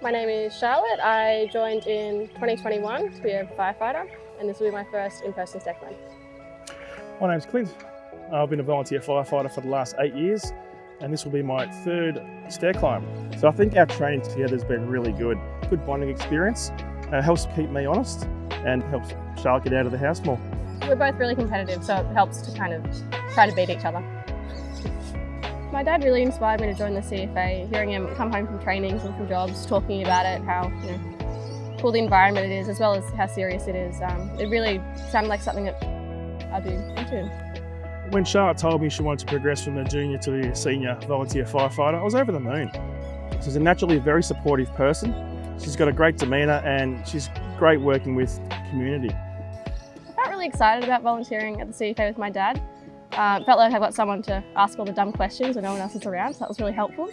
My name is Charlotte. I joined in 2021 to be a firefighter and this will be my first in-person stair climb. My name's Clint. I've been a volunteer firefighter for the last eight years and this will be my third stair climb. So I think our training together has been really good. Good bonding experience. Uh, helps keep me honest and helps Charlotte get out of the house more. We're both really competitive so it helps to kind of try to beat each other. My dad really inspired me to join the CFA, hearing him come home from trainings and from jobs, talking about it, how you know, cool the environment it is, as well as how serious it is. Um, it really sounded like something that I'd be into. When Charlotte told me she wanted to progress from a junior to a senior volunteer firefighter, I was over the moon. She's a naturally very supportive person. She's got a great demeanour and she's great working with community. I felt really excited about volunteering at the CFA with my dad. Uh, felt like I got someone to ask all the dumb questions when no one else is around, so that was really helpful.